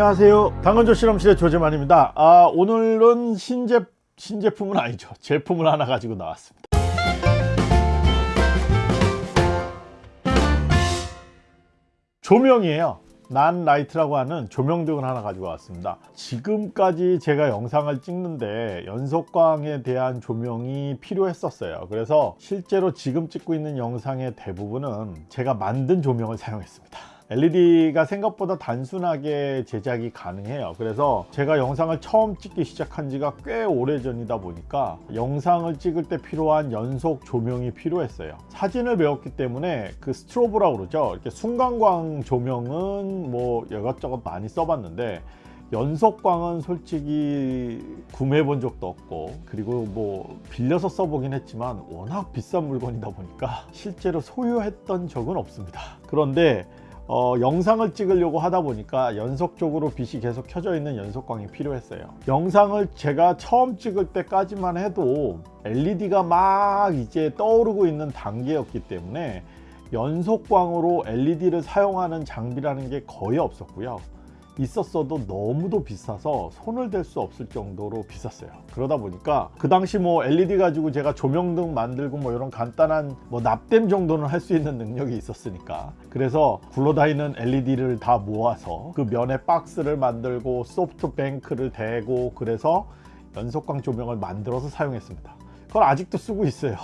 안녕하세요. 당근조 실험실의 조재만입니다. 아, 오늘은 신제, 신제품은 아니죠. 제품을 하나 가지고 나왔습니다. 조명이에요. 난 라이트라고 하는 조명등을 하나 가지고 왔습니다. 지금까지 제가 영상을 찍는데 연속광에 대한 조명이 필요했었어요. 그래서 실제로 지금 찍고 있는 영상의 대부분은 제가 만든 조명을 사용했습니다 LED가 생각보다 단순하게 제작이 가능해요. 그래서 제가 영상을 처음 찍기 시작한 지가 꽤 오래 전이다 보니까 영상을 찍을 때 필요한 연속 조명이 필요했어요. 사진을 배웠기 때문에 그 스트로브라고 그러죠. 이렇게 순간광 조명은 뭐 이것저것 많이 써봤는데 연속광은 솔직히 구매해 본 적도 없고 그리고 뭐 빌려서 써보긴 했지만 워낙 비싼 물건이다 보니까 실제로 소유했던 적은 없습니다. 그런데 어, 영상을 찍으려고 하다 보니까 연속적으로 빛이 계속 켜져 있는 연속광이 필요했어요. 영상을 제가 처음 찍을 때까지만 해도 LED가 막 이제 떠오르고 있는 단계였기 때문에 연속광으로 LED를 사용하는 장비라는 게 거의 없었고요 있었어도 너무도 비싸서 손을 댈 수 없을 정도로 비쌌어요. 그러다 보니까 그 당시 뭐 LED 가지고 제가 조명등 만들고 뭐 이런 간단한 뭐 납땜 정도는 할 수 있는 능력이 있었으니까. 그래서 굴러다니는 LED를 다 모아서 그 면에 박스를 만들고 소프트뱅크를 대고 그래서 연속광 조명을 만들어서 사용했습니다. 그걸 아직도 쓰고 있어요.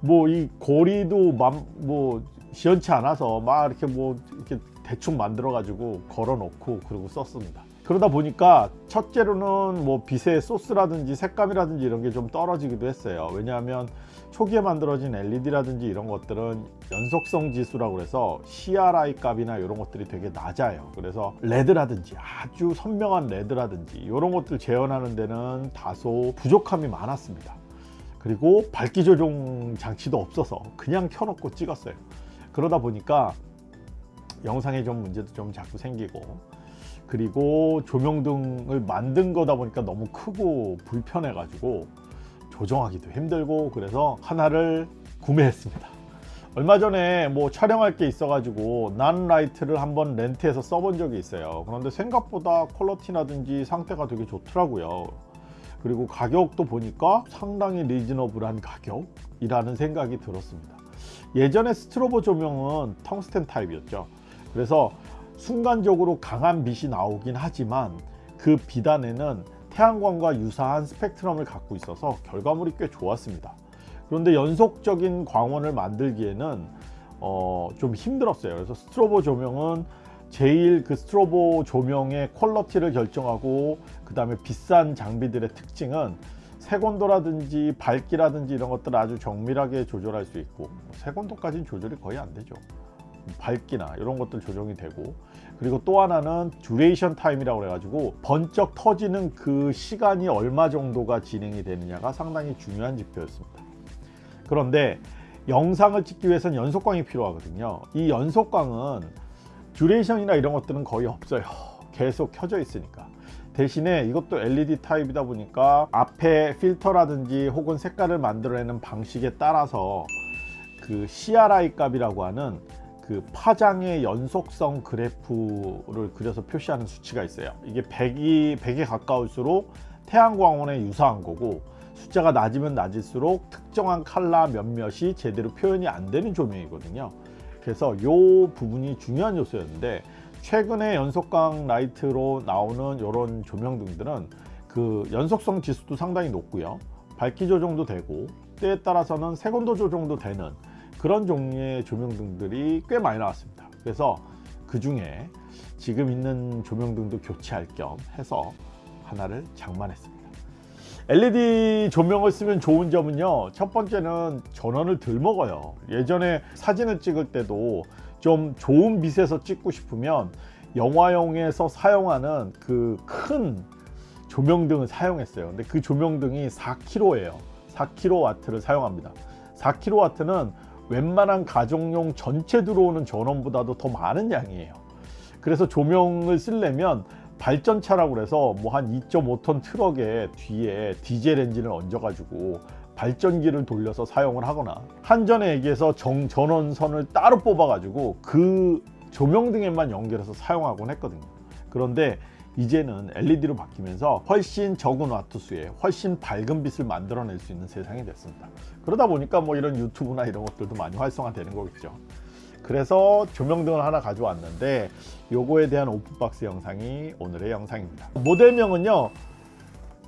뭐 이 고리도 뭐 시원치 않아서 막 이렇게 뭐 이렇게 대충 만들어 가지고 걸어 놓고 그리고 썼습니다. 그러다 보니까 첫째로는 뭐 빛의 소스라든지 색감이라든지 이런 게 좀 떨어지기도 했어요. 왜냐하면 초기에 만들어진 LED라든지 이런 것들은 연속성 지수라고 해서 CRI 값이나 이런 것들이 되게 낮아요. 그래서 레드라든지 아주 선명한 레드라든지 이런 것들 재현하는 데는 다소 부족함이 많았습니다. 그리고 밝기 조정 장치도 없어서 그냥 켜놓고 찍었어요. 그러다 보니까 영상에 좀 문제도 좀 자꾸 생기고. 그리고 조명등을 만든 거다 보니까 너무 크고 불편해 가지고 조정하기도 힘들고 그래서 하나를 구매했습니다. 얼마 전에 뭐 촬영할 게 있어 가지고 난 라이트를 한번 렌트해서 써본 적이 있어요. 그런데 생각보다 퀄러티라든지 상태가 되게 좋더라고요. 그리고 가격도 보니까 상당히 reasonable한 가격이라는 생각이 들었습니다. 예전에 스트로보 조명은 텅스텐 타입이었죠 그래서 순간적으로 강한 빛이 나오긴 하지만 그빛 안에는 태양광과 유사한 스펙트럼을 갖고 있어서 결과물이 꽤 좋았습니다. 그런데 연속적인 광원을 만들기에는 어, 좀 힘들었어요. 그래서 스트로보 조명은 제일 그 스트로보 조명의 quality를 결정하고 그 다음에 비싼 장비들의 특징은 색온도라든지 밝기라든지 이런 것들을 아주 정밀하게 조절할 수 있고 색온도까지는 조절이 거의 안 되죠 밝기나 이런 것들 조정이 되고 그리고 또 하나는 duration time이라고 해가지고 번쩍 터지는 그 시간이 얼마 정도가 진행이 되느냐가 상당히 중요한 지표였습니다. 그런데 영상을 찍기 위해서는 연속광이 필요하거든요. 이 연속광은 듀레이션이나 이런 것들은 거의 없어요. 계속 켜져 있으니까. 대신에 이것도 LED 타입이다 보니까 앞에 필터라든지 혹은 색깔을 만들어내는 방식에 따라서 그 CRI 값이라고 하는 그 파장의 연속성 그래프를 그려서 표시하는 수치가 있어요. 이게 100이 100에 가까울수록 태양광원에 유사한 거고 숫자가 낮으면 낮을수록 특정한 칼라 몇몇이 제대로 표현이 안 되는 조명이거든요. 그래서 이 부분이 중요한 요소였는데 최근에 연속광 light로 나오는 이런 조명등들은 그 연속성 지수도 상당히 높고요. 밝기 조정도 되고 때에 따라서는 색온도 조정도 되는 그런 종류의 조명등들이 꽤 많이 나왔습니다. 그래서 그 중에 지금 있는 조명등도 교체할 겸 해서 하나를 장만했습니다. LED 조명을 쓰면 좋은 점은요 첫 번째는 전원을 덜 먹어요. 예전에 사진을 찍을 때도 좀 좋은 빛에서 찍고 싶으면 영화용에서 사용하는 그 큰 조명등을 사용했어요. 근데 그 조명등이 4kW예요. 4kW를 사용합니다. 4kW는 웬만한 가정용 전체 들어오는 전원보다도 더 많은 양이에요. 그래서 조명을 쓰려면 발전차라고 그래서 뭐 한 2.5톤 트럭에 뒤에 디젤 엔진을 얹어 가지고 발전기를 돌려서 사용을 하거나 한전에 얘기해서 정, 전원선을 따로 뽑아 가지고 그 조명등에만 연결해서 사용하곤 했거든요. 그런데 이제는 LED로 바뀌면서 훨씬 적은 와트 수에 훨씬 밝은 빛을 만들어낼 수 있는 세상이 됐습니다. 그러다 보니까 뭐 이런 유튜브나 이런 것들도 많이 활성화되는 거겠죠. 그래서 조명등을 하나 가져왔는데 요거에 대한 오픈박스 영상이 오늘의 영상입니다. 모델명은요.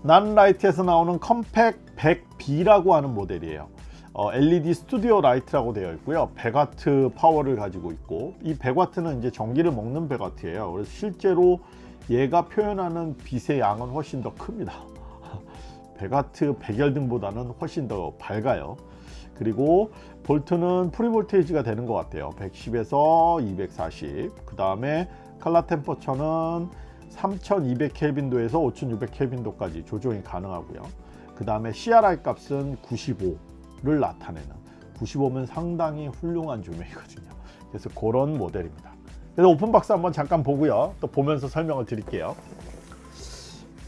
난라이트에서 나오는 컴팩 100B라고 하는 모델이에요. 어, LED studio light라고 되어 있고요. 100W 파워를 가지고 있고 이 100W는 이제 전기를 먹는 100W예요. 그래서 실제로 얘가 표현하는 빛의 양은 훨씬 더 큽니다. 100W 백열등보다는 훨씬 더 밝아요. 그리고 볼트는 free voltage가 되는 것 같아요. 110에서 240. 그 다음에 칼라 템퍼처는 3200 켈빈도에서 5600 켈빈도까지 조정이 가능하고요. 그 다음에 CRI 값은 95를 나타내는 95면 상당히 훌륭한 조명이거든요. 그래서 그런 모델입니다. 그래서 오픈박스 한번 잠깐 보고요. 또 보면서 설명을 드릴게요.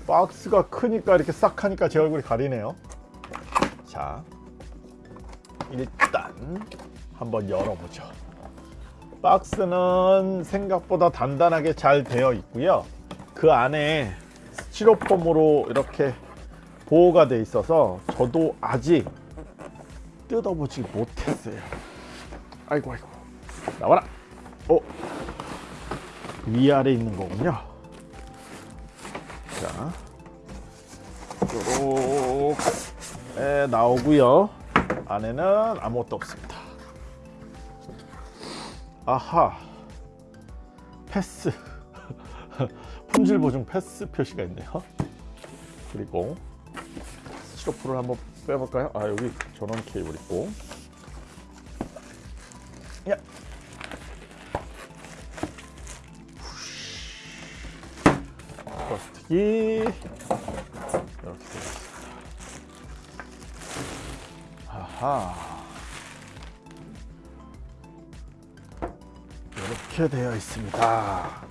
박스가 크니까 이렇게 싹 하니까 제 얼굴이 가리네요. 자, 일단 한번 열어보죠. 박스는 생각보다 단단하게 잘 되어 있고요. 그 안에 스티로폼으로 이렇게 보호가 돼 있어서 저도 아직 뜯어보지 못했어요. 아이고 아이고 나와라. 어 위아래 있는 거군요. 자 요렇게 나오고요. 안에는 아무것도 없습니다. 아하 패스 품질 보증 패스 표시가 있네요. 그리고 스티로폼을 한번 빼볼까요? 아 여기 전원 케이블 있고 이. 이렇게 되어 있습니다. 아하. 이렇게 되어 있습니다.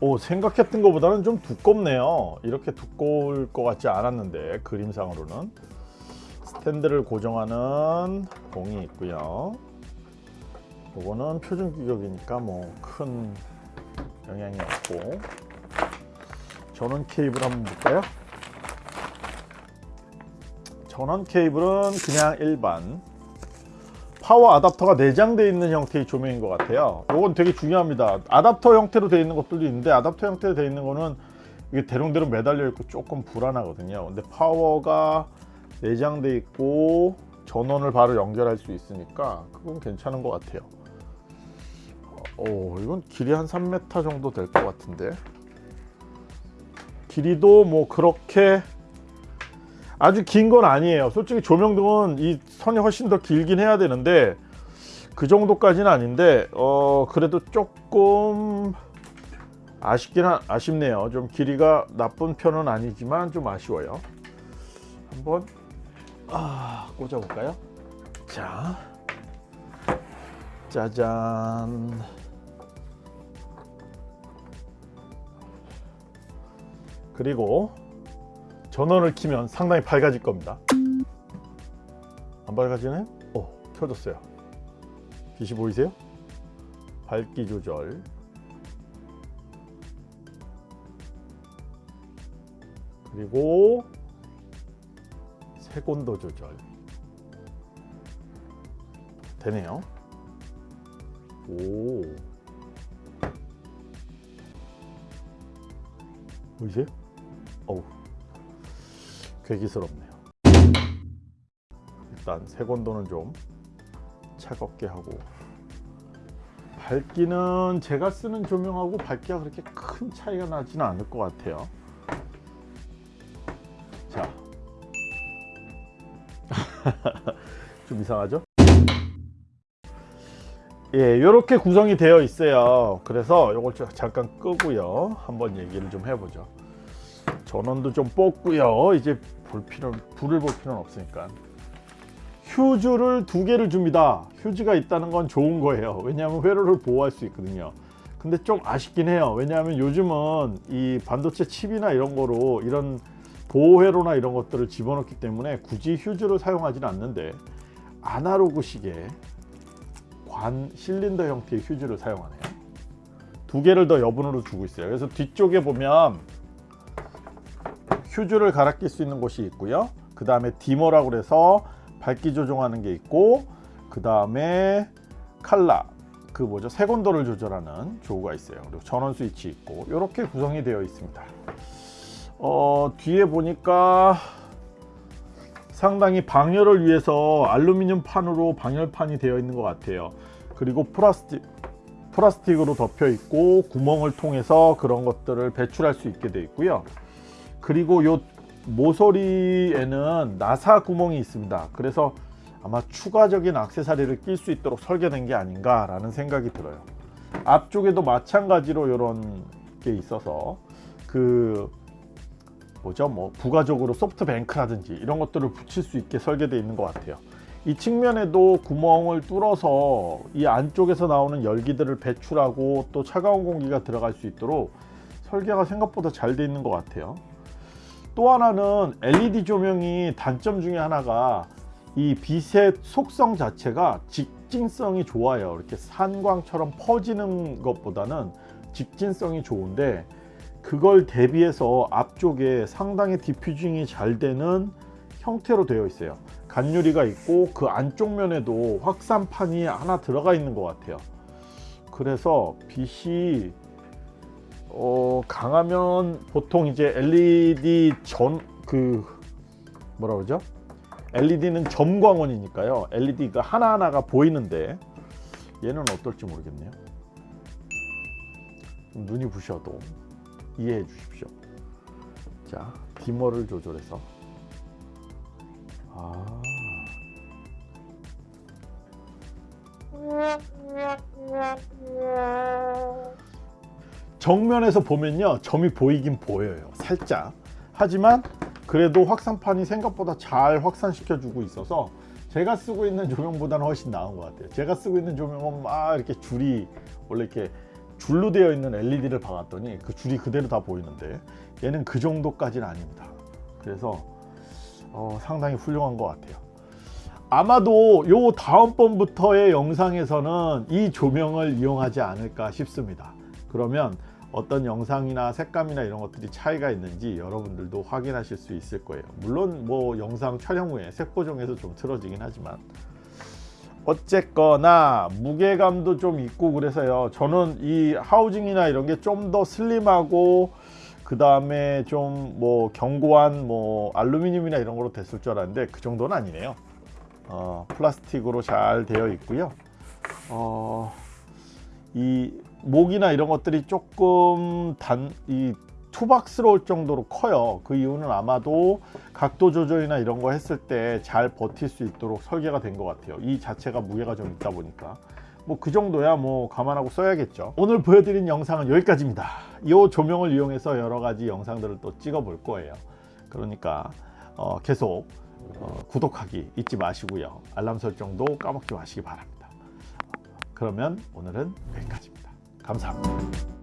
오 생각했던 것보다는 좀 두껍네요. 이렇게 두꺼울 것 같지 않았는데 그림상으로는. 스탠드를 고정하는 봉이 있고요. 이거는 표준 규격이니까 뭐 큰 영향이 없고 전원 케이블 한번 볼까요? 전원 케이블은 그냥 일반. 파워 아답터가 내장되어 있는 형태의 조명인 것 같아요. 이건 되게 중요합니다. 아답터 형태로 되어 있는 것들도 있는데 아답터 형태로 되어 있는 거는 이게 대롱대롱 매달려 있고 조금 불안하거든요. 근데 파워가 내장되어 있고 전원을 바로 연결할 수 있으니까 그건 괜찮은 것 같아요. 오 이건 길이 한 3m 정도 될 것 같은데 길이도 뭐 그렇게 아주 긴 건 아니에요. 솔직히 조명등은 이 선이 훨씬 더 길긴 해야 되는데 그 정도까지는 아닌데 어 그래도 조금 아쉽긴 하, 아쉽네요. 좀 길이가 나쁜 편은 아니지만 좀 아쉬워요. 한번 아, 꽂아 볼까요? 자. 짜잔 그리고 전원을 키면 상당히 밝아질 겁니다 안 밝아지나요? 어 켜졌어요 빛이 보이세요? 밝기 조절 그리고 색온도 조절 되네요 오 보이세요? 어우 괴기스럽네요 일단 색온도는 좀 차갑게 하고 밝기는 제가 쓰는 조명하고 밝기가 그렇게 큰 차이가 나지는 않을 것 같아요 자. 좀 이상하죠? 예, 이렇게 구성이 되어 있어요. 그래서 이걸 잠깐 끄고요. 한번 얘기를 좀 해보죠. 전원도 좀 뽑고요. 이제 볼 필요, 불을 볼 필요는 없으니까. 휴즈를 두 개를 줍니다. 휴즈가 있다는 건 좋은 거예요. 왜냐하면 회로를 보호할 수 있거든요. 근데 좀 아쉽긴 해요. 왜냐하면 요즘은 이 반도체 칩이나 이런 거로 이런 보호회로나 이런 것들을 집어넣기 때문에 굳이 휴즈를 사용하지는 않는데 아날로그식의 관 실린더 형태의 휴즈를 사용하네요. 두 개를 더 여분으로 주고 있어요 그래서 뒤쪽에 보면 휴즈를 갈아 낄 수 있는 곳이 있고요. 그 다음에 디머라고 그래서 밝기 조정하는 게 있고 그 다음에 칼라 그 뭐죠? 색온도를 조절하는 조우가 있어요. 그리고 전원 스위치 있고 이렇게 구성이 되어 있습니다. 어, 뒤에 보니까 상당히 방열을 위해서 알루미늄 판으로 방열판이 되어 있는 것 같아요. 그리고 플라스틱 플라스틱으로 덮여 있고 구멍을 통해서 그런 것들을 배출할 수 있게 되어 있고요 그리고 요 모서리에는 나사 구멍이 있습니다. 그래서 아마 추가적인 악세사리를 낄 수 있도록 설계된 게 아닌가 라는 생각이 들어요. 앞쪽에도 마찬가지로 이런 게 있어서 그 뭐죠? 뭐 부가적으로 소프트뱅크라든지 이런 것들을 붙일 수 있게 설계되어 있는 것 같아요. 이 측면에도 구멍을 뚫어서 이 안쪽에서 나오는 열기들을 배출하고 또 차가운 공기가 들어갈 수 있도록 설계가 생각보다 잘 되어 있는 것 같아요 또 하나는 LED 조명이 단점 중에 하나가 이 빛의 속성 자체가 직진성이 좋아요. 이렇게 산광처럼 퍼지는 것보다는 직진성이 좋은데 그걸 대비해서 앞쪽에 상당히 디퓨징이 잘 되는 형태로 되어 있어요. 간유리가 있고 그 안쪽 면에도 확산판이 하나 들어가 있는 것 같아요. 그래서 빛이 어, 강하면 보통 이제 LED 전 그 뭐라 그러죠? LED는 점광원이니까요. LED가 하나하나가 보이는데 얘는 어떨지 모르겠네요. 좀 눈이 부셔도 이해해 주십시오. 자 디머를 조절해서. 아 정면에서 보면요 점이 보이긴 보여요 살짝. 하지만 그래도 확산판이 생각보다 잘 확산시켜 주고 있어서 제가 쓰고 있는 조명보다는 훨씬 나은 것 같아요. 제가 쓰고 있는 조명은 막 이렇게 줄이 원래 이렇게 줄로 되어 있는 LED를 박았더니 그 줄이 그대로 다 보이는데 얘는 그 정도까지는 아닙니다. 그래서 어, 상당히 훌륭한 것 같아요. 아마도 요 다음번부터의 영상에서는 이 조명을 이용하지 않을까 싶습니다. 그러면 어떤 영상이나 색감이나 이런 것들이 차이가 있는지 여러분들도 확인하실 수 있을 거예요. 물론 뭐 영상 촬영 후에 색보정에서 좀 틀어지긴 하지만. 어쨌거나 무게감도 좀 있고 그래서요. 저는 이 하우징이나 이런 게 좀 더 슬림하고 그 다음에 좀 뭐 견고한 뭐 알루미늄이나 이런 거로 됐을 줄 알았는데 그 정도는 아니네요. 어, 플라스틱으로 잘 되어 있고요. 어, 이 목이나 이런 것들이 조금 단 이 투박스러울 정도로 커요. 그 이유는 아마도 각도 조절이나 이런 거 했을 때 잘 버틸 수 있도록 설계가 된 것 같아요. 이 자체가 무게가 좀 있다 보니까. 뭐 그 정도야 뭐 감안하고 써야겠죠. 오늘 보여드린 영상은 여기까지입니다. 이 조명을 이용해서 여러 가지 영상들을 또 찍어 볼 거예요. 그러니까 어, 계속 어, 구독하기 잊지 마시고요. 알람 설정도 까먹지 마시기 바랍니다. 그러면 오늘은 여기까지입니다 감사합니다.